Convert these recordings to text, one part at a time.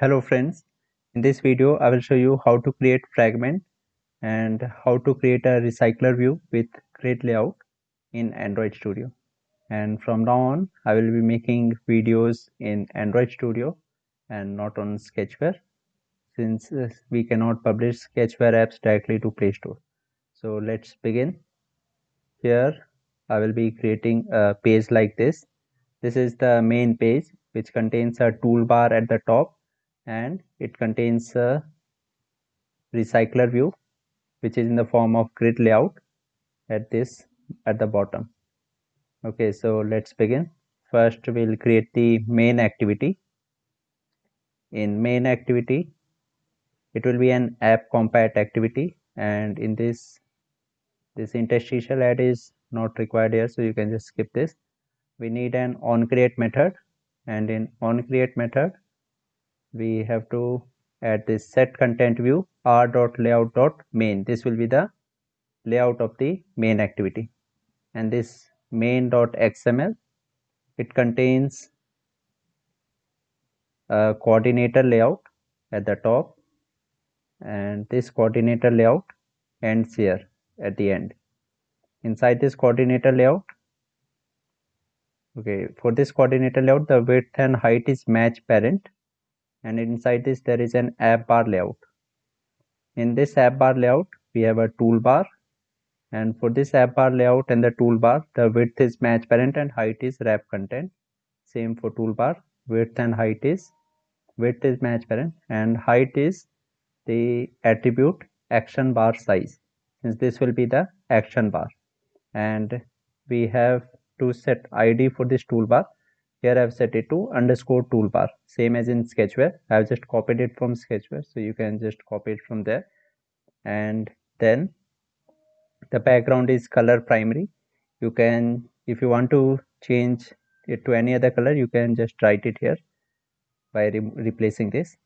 Hello friends, in this video I will show you how to create fragment and how to create a recycler view with grid layout in Android Studio. And from now on I will be making videos in Android Studio and not on Sketchware since uh, we cannot publish Sketchware apps directly to Play Store. So let's begin. Here I will be creating a page like this. This is the main page which contains a toolbar at the top and it contains a recycler view which is in the form of grid layout at this at the bottom. Okay so let's begin. First we'll create the main activity. In main activity it will be an app compat activity and in this this interstitial ad is not required here so you can just skip this. We need an on create method and in on create method we have to add this set content view r dot layout dot main this will be the layout of the main activity. And this main dot xml it contains a coordinator layout at the top and this coordinator layout ends here at the end. Inside this coordinator layout okay for this coordinator layout the width and height is match parent and inside this there is an app bar layout. In this app bar layout we have a toolbar. And for this app bar layout and the toolbar the width is match parent and height is wrap content. Same for toolbar. Width and height is width is match parent. And height is the attribute action bar size. Since this will be the action bar. And we have to set id for this toolbar here I've set it to underscore toolbar same as in sketchware. I've just copied it from sketchware so you can just copy it from there. And then the background is color primary. You can if you want to change it to any other color you can just write it here by re replacing this.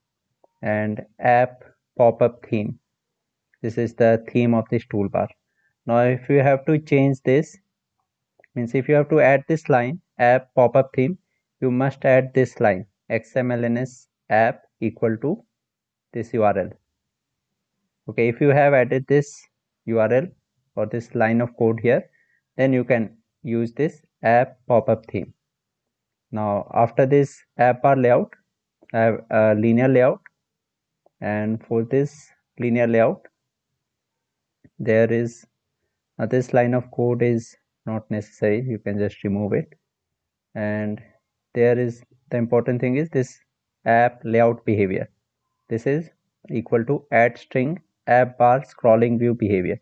And app pop-up theme. This is the theme of this toolbar. Now if you have to change this means if you have to add this line app pop-up theme you must add this line xmlns app equal to this url okay if you have added this url or this line of code here then you can use this app pop-up theme. Now after this app bar layout i have a linear layout. And for this linear layout there is uh, this line of code is not necessary. You can just remove it. And there is the important thing is this app layout behavior. This is equal to add string app bar scrolling view behavior.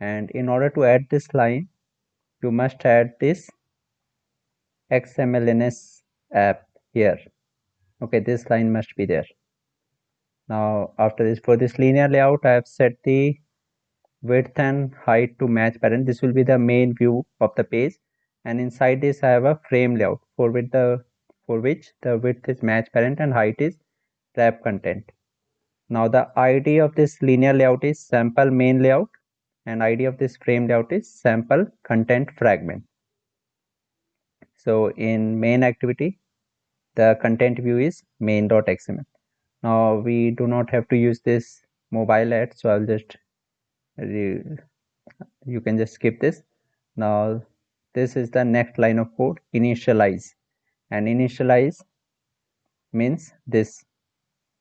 And in order to add this line you must add this xmlns app here. Okay this line must be there. Now after this for this linear layout i have set the width and height to match parent this will be the main view of the page. And inside this i have a frame layout for with the for which the width is match parent and height is wrap content. Now the ID of this linear layout is sample main layout and ID of this frame layout is sample content fragment. So in main activity, the content view is main.xml. Now we do not have to use this mobile ad, so I'll just you can just skip this. Now this is the next line of code initialize and initialize means this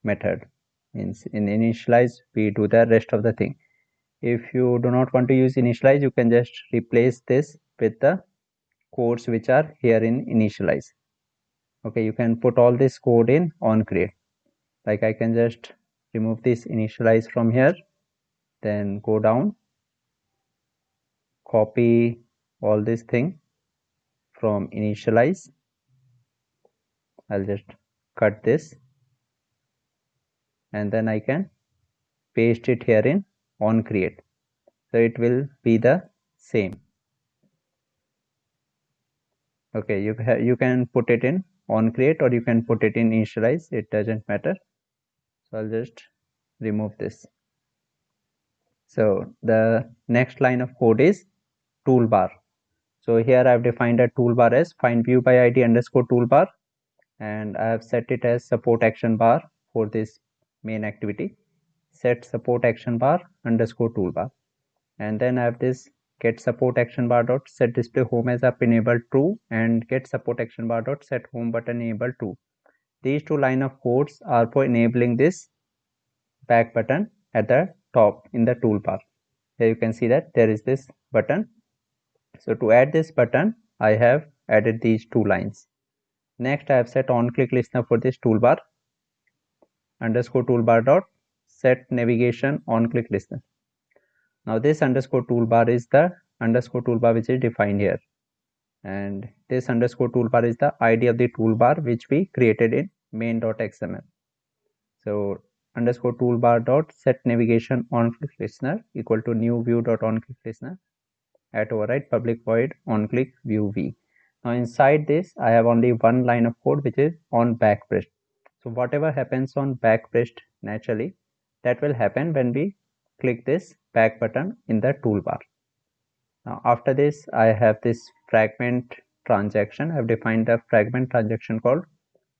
method. Means in initialize we do the rest of the thing. If you do not want to use initialize you can just replace this with the codes which are here in initialize. Okay you can put all this code in on create like i can just remove this initialize from here then go down copy all this thing from initialize I'll just cut this. And then I can paste it here in on create so it will be the same. Okay you you can put it in on create or you can put it in initialize. It doesn't matter. So I'll just remove this. So the next line of code is toolbar. So here I've defined a toolbar as find view by id underscore toolbar and I have set it as support action bar for this main activity. Set support action bar underscore toolbar. And then I have this get support action bar dot set display home as up enabled true and get support action bar dot set home button enabled true. These two line of codes are for enabling this back button at the top in the toolbar. Here you can see that there is this button. So to add this button I have added these two lines next I have set on click listener for this toolbar. Underscore toolbar dot set navigation on click listener now this underscore toolbar is the underscore toolbar which is defined here. And this underscore toolbar is the id of the toolbar which we created in main.xml so underscore toolbar dot set navigation on click listener equal to new view dot on click listener at override public void on click view v now inside this i have only one line of code which is on back pressed so whatever happens on back pressed naturally that will happen when we click this back button in the toolbar. Now after this I have this fragment transaction. I have defined a fragment transaction called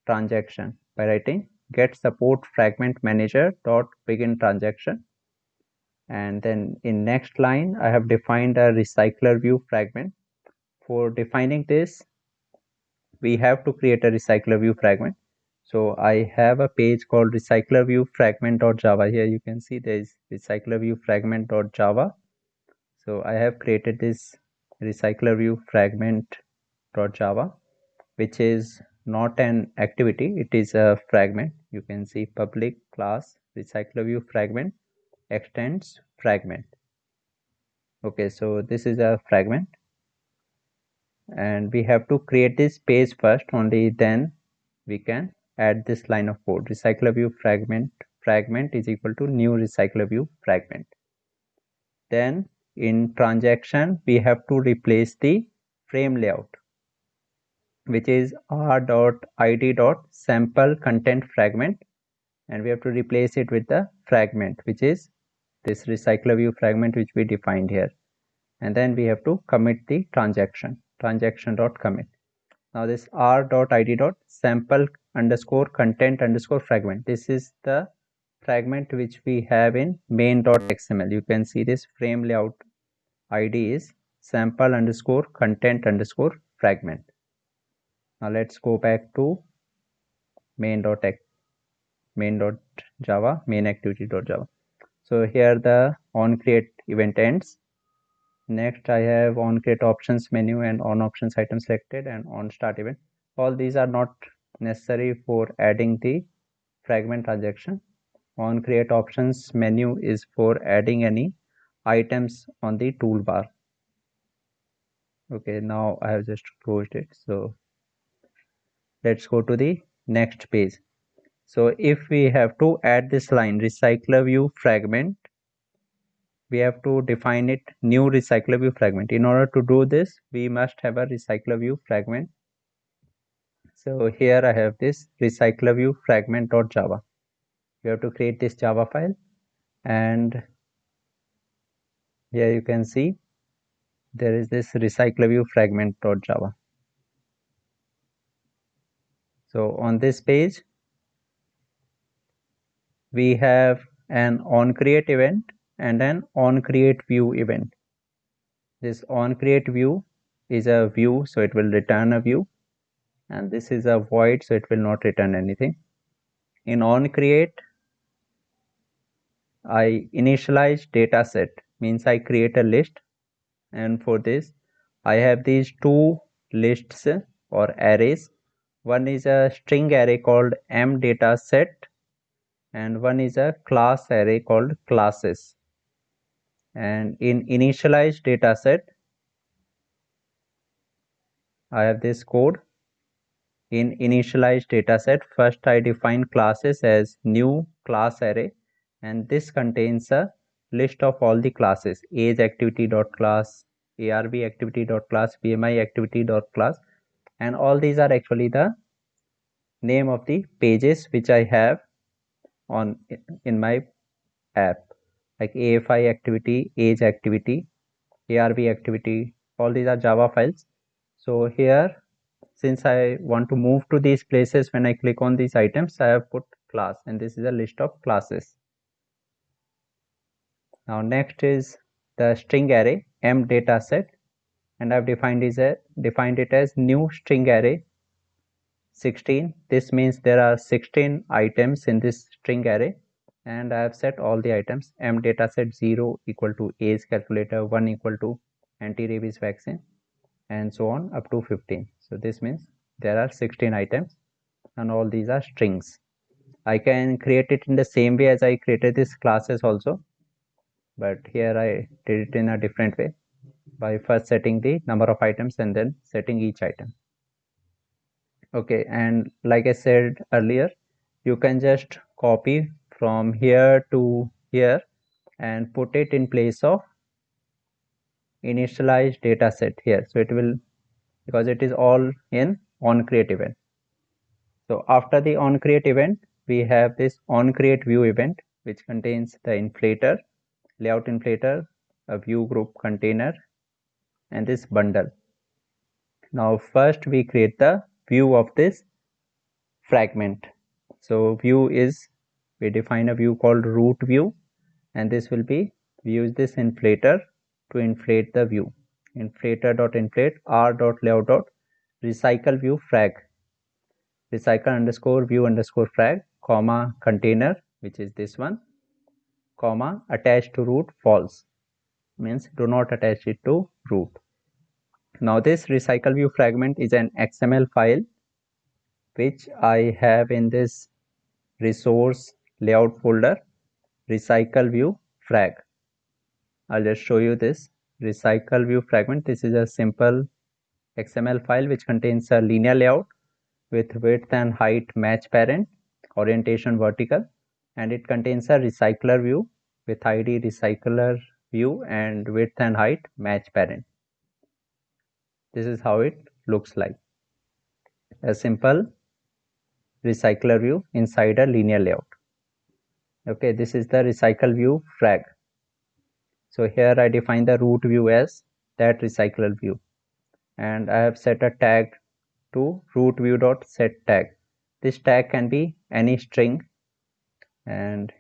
transaction by writing get support fragment manager dot begin transaction and then in next line I have defined a recycler view fragment. For defining this we have to create a recycler view fragment. So i have a page called recycler view fragment.java here you can see there is recycler view fragment.java so i have created this recycler view fragment.java which is not an activity it is a fragment. You can see public class recycler view fragment extends fragment. Okay so this is a fragment and we have to create this page first only then we can add this line of code. Recycler view fragment fragment is equal to new recycler view fragment. Then in transaction we have to replace the frame layout which is r dot id dot sample content fragment. And we have to replace it with the fragment which is this recycler view fragment which we defined here. And then we have to commit the transaction transaction dot commit. Now this r dot id dot sample underscore content underscore fragment. This is the fragment which we have in main.xml you can see this frame layout id is sample underscore content underscore fragment. Now let's go back to main.x main.java main activity.java so here the on create event ends next i have on create options menu and on options item selected and on start event. All these are not necessary for adding the fragment transaction on create options menu is for adding any items on the toolbar. Okay now i have just closed it so let's go to the next page. So if we have to add this line recycler view fragment we have to define it new recycler view fragment in order to do this we must have a recycler view fragment so here I have this recycler view fragment.java. You have to create this Java file and here you can see there is this recycler view fragment.java. So on this page we have an on create event and an on create view event. This on create view is a view so it will return a view. And this is a void so it will not return anything. In on create I initialize data set means I create a list. And for this I have these two lists or arrays. One is a string array called m data set and one is a class array called classes and in initialize data set I have this code. In initialized dataset, first I define classes as new class array and this contains a list of all the classes age activity dot class, arb activity dot class, bmi activity dot class and all these are actually the name of the pages which I have on in my app like AFI activity, age activity, ARB activity, all these are Java files. So here since I want to move to these places when I click on these items I have put class and this is a list of classes. Now next is the string array m data set and I've defined is a defined it as new string array 16 this means there are 16 items in this string array and I have set all the items. M data set 0 equal to age calculator 1 equal to anti-rabies vaccine and so on up to 15 so this means there are 16 items and all these are strings. I can create it in the same way as I created this classes also but here I did it in a different way by first setting the number of items and then setting each item. Okay and like I said earlier you can just copy from here to here and put it in place of initialized data set here. So it will because it is all in on create event. So after the on create event we have this on create view event which contains the inflator layout inflator a view group container and this bundle. Now first we create the view of this fragment. So view is we define a view called root view and this will be we use this inflator to inflate the view. Inflator dot inflate r dot layout dot recycle view frag. Recycle underscore view underscore frag comma container which is this one comma attached to root false. Means do not attach it to root. Now this recycle view fragment is an XML file which I have in this resource layout folder recycle view frag. I'll just show you this recycle view fragment. This is a simple XML file which contains a linear layout with width and height match parent, orientation vertical and it contains a recycler view with ID recycler view and width and height match parent this is how it looks like a simple recycler view inside a linear layout okay this is the recycle view frag so here I define the root view as that recycler view. And I have set a tag to root view dot set tag. This tag can be any string. And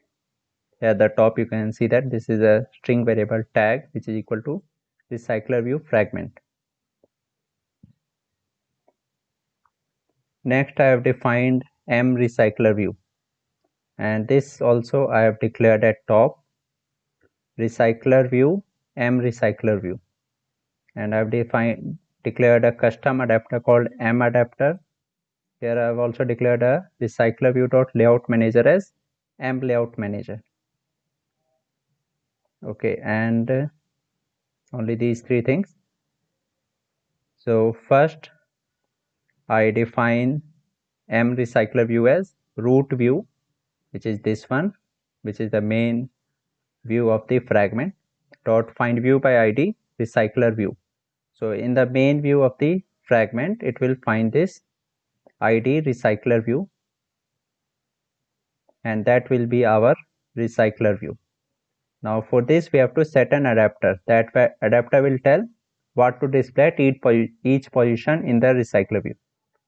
at the top you can see that this is a string variable tag which is equal to recycler view fragment. Next I have defined m recycler view and this also I have declared at top. Recycler view m recycler view. And I have defined declared a custom adapter called m adapter. Here I have also declared a recycler view dot layout manager as m layout manager. Okay and uh, only these three things. So first I define m recycler view as root view which is this one which is the main view of the fragment dot find view by id recycler view. So in the main view of the fragment it will find this id recycler view and that will be our recycler view. Now for this we have to set an adapter. That adapter will tell what to display at each, each position in the recycler view.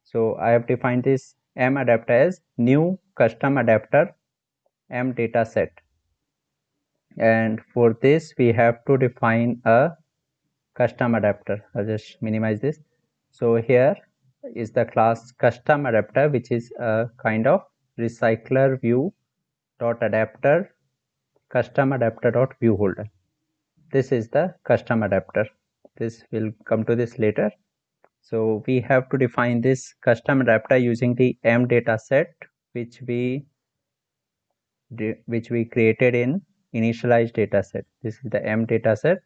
So I have defined this M adapter as new custom adapter M data set. And for this, we have to define a custom adapter. I'll just minimize this. So here is the class custom adapter, which is a kind of recycler view dot adapter custom adapter dot view holder. This is the custom adapter. This will come to this later so we have to define this custom adapter using the m data set which we which we created in initialized data set. This is the m data set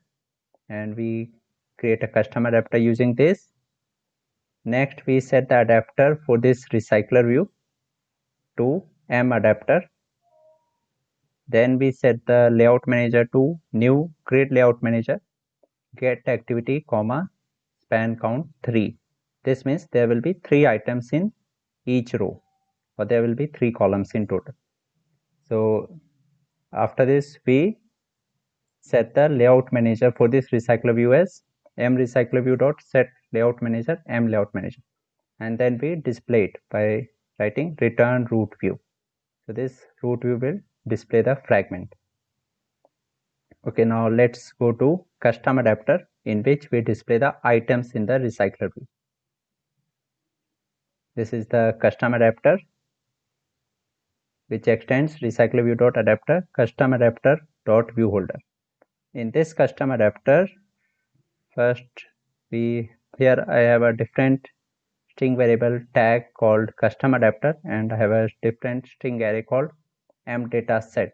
and we create a custom adapter using this. Next we set the adapter for this recycler view to m adapter. Then we set the layout manager to new grid layout manager get activity comma span count 3 this means there will be three items in each row or there will be three columns in total. So after this we set the layout manager for this recycler view as m recycler view dot set layout manager m layout manager. And then we display it by writing return root view. So this root view will display the fragment. Okay now let's go to custom adapter in which we display the items in the recycler view this is the custom adapter which extends recycler adapter custom adapter dot view holder in this custom adapter first we here I have a different string variable tag called custom adapter and I have a different string array called m data set.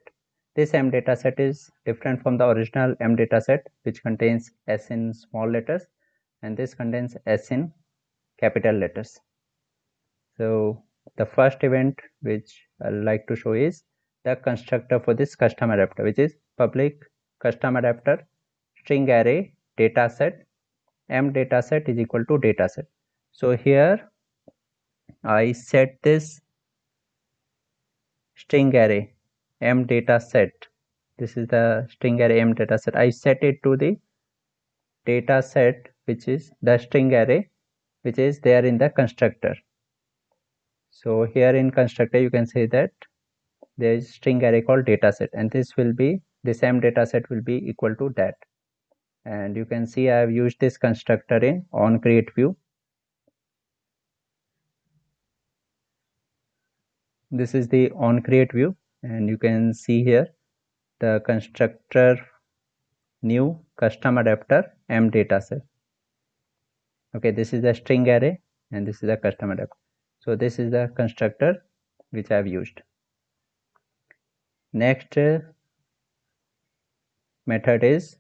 This m data set is different from the original m data set which contains s in small letters and this contains s in capital letters. So the first event which I like to show is the constructor for this custom adapter which is public custom adapter string array data set m data set is equal to data set so here I set this string array m data set. This is the string array m data set. I set it to the data set which is the string array which is there in the constructor. So here in constructor you can say that there is string array called data set and this will be this m data set will be equal to that. And you can see I have used this constructor in on create view. This is the on create view and you can see here the constructor new custom adapter m dataset okay this is the string array and this is the custom adapter. So this is the constructor which i have used. Next uh, method is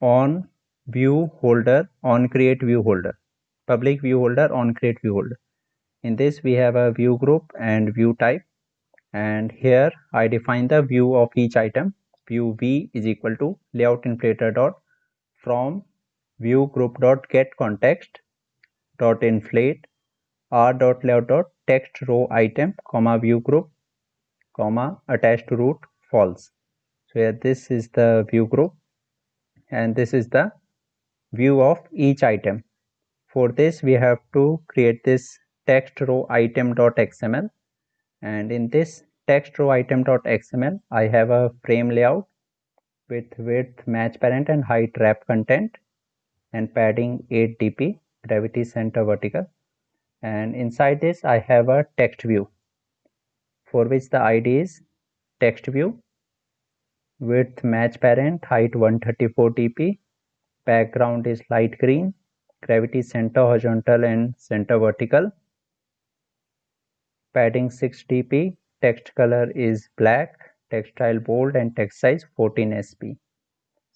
on view holder on create view holder. Public view holder on create view holder in this we have a view group and view type. And here I define the view of each item. View v is equal to layout inflator dot from view group dot get context dot inflate r dot layout dot text row item comma view group comma attached root false. So here this is the view group. And this is the view of each item. For this we have to create this text row item.xml and in this text row item.xml I have a frame layout with width match parent and height wrap content and padding 8 dp gravity center vertical. And inside this I have a text view for which the id is text view width match parent height 134 dp background is light green gravity center horizontal and center vertical padding 6 dp text color is black text style bold and text size 14 sp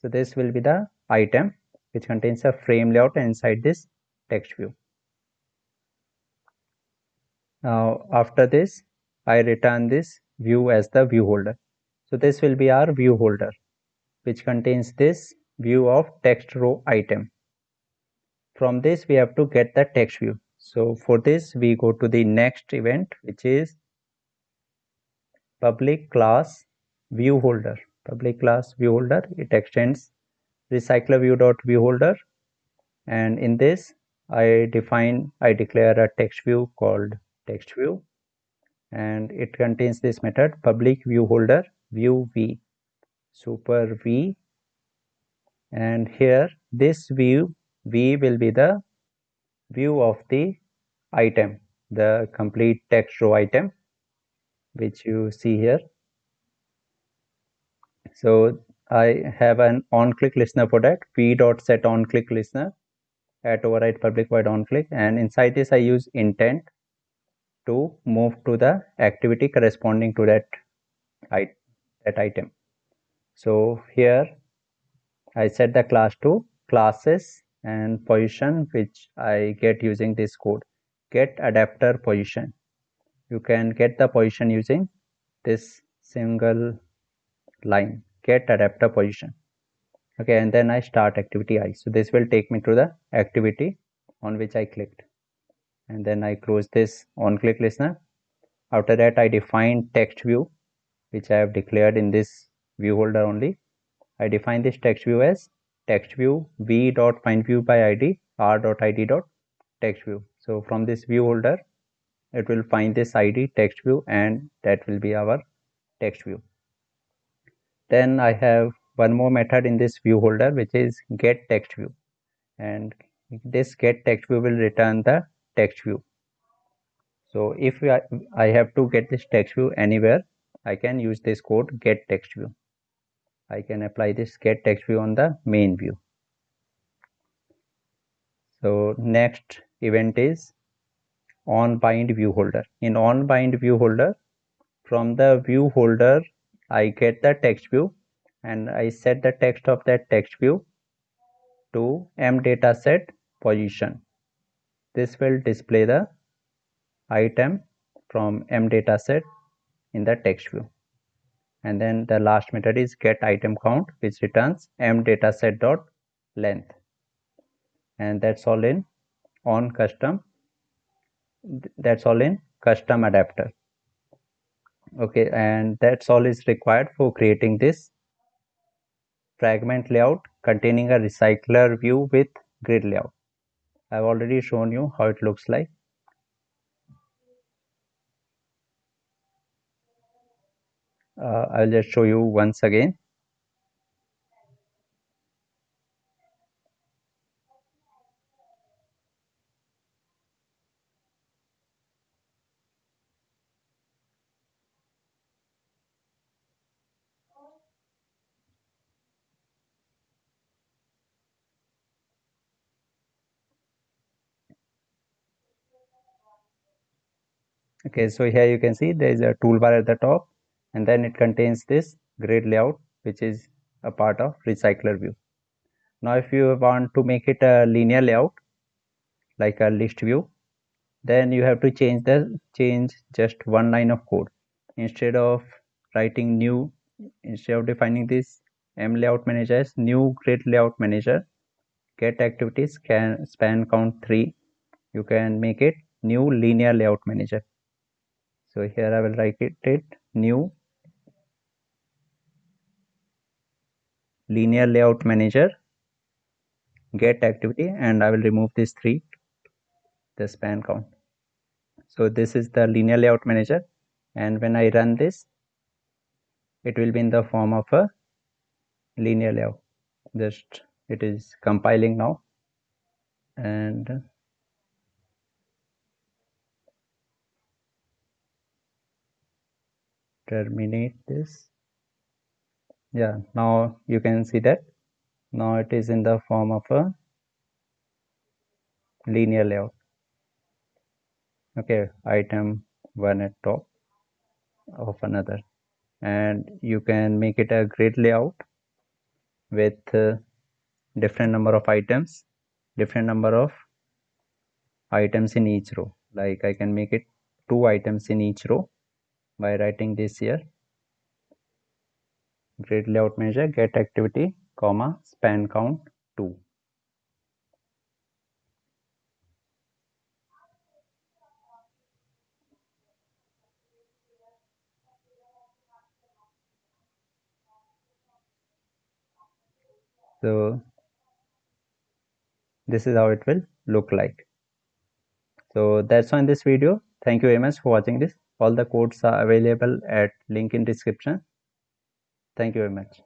so this will be the item which contains a frame layout inside this text view. Now after this i return this view as the view holder. So this will be our view holder which contains this view of text row item. From this we have to get the text view so for this we go to the next event which is public class view holder. Public class view holder it extends recycler view dot view holder and in this I define I declare a text view called text view. And it contains this method public view holder view v super v. And here this view v will be the view of the item the complete text row item which you see here. So i have an on click listener for that v dot set on click listener at override public void on click and inside this i use intent to move to the activity corresponding to that that item. So here i set the class to classes and position which I get using this code. Get adapter position. You can get the position using this single line. Get adapter position. Okay and then I start activity I. So this will take me to the activity on which I clicked. And then I close this on click listener. After that I define text view which I have declared in this view holder only. I define this text view as text view v dot find view by id r dot id dot text view so from this view holder it will find this id text view and that will be our text view then i have one more method in this view holder which is get text view and this get text view will return the text view so if I have to get this text view anywhere I can use this code get text view I can apply this get text view on the main view. So next event is on bind view holder. In on bind view holder from the view holder I get the text view and I set the text of that text view to m dataset position. This will display the item from m dataset in the text view and then the last method is get item count which returns m dataset dot length. And that's all in on custom that's all in custom adapter. Okay and that's all is required for creating this fragment layout containing a recycler view with grid layout. I've already shown you how it looks like uh, I'll just show you once again. Okay so here you can see there is a toolbar at the top and then it contains this grid layout which is a part of recycler view. Now if you want to make it a linear layout like a list view then you have to change the change just one line of code. Instead of writing new instead of defining this m layout manager as new grid layout manager get activities can span count 3 you can make it new linear layout manager. So here I will write it, it new linear layout manager get activity and I will remove this 3 the span count. So this is the linear layout manager and when I run this it will be in the form of a linear layout. Just it is compiling now and terminate this yeah now you can see that. Now it is in the form of a linear layout. Okay item one at top of another. And you can make it a grid layout with uh, different number of items different number of items in each row. Like I can make it two items in each row by writing this here grid layout measure get activity comma span count 2 so this is how it will look like. So that's all in this video. Thank you very much for watching this. All the codes are available at link in description thank you very much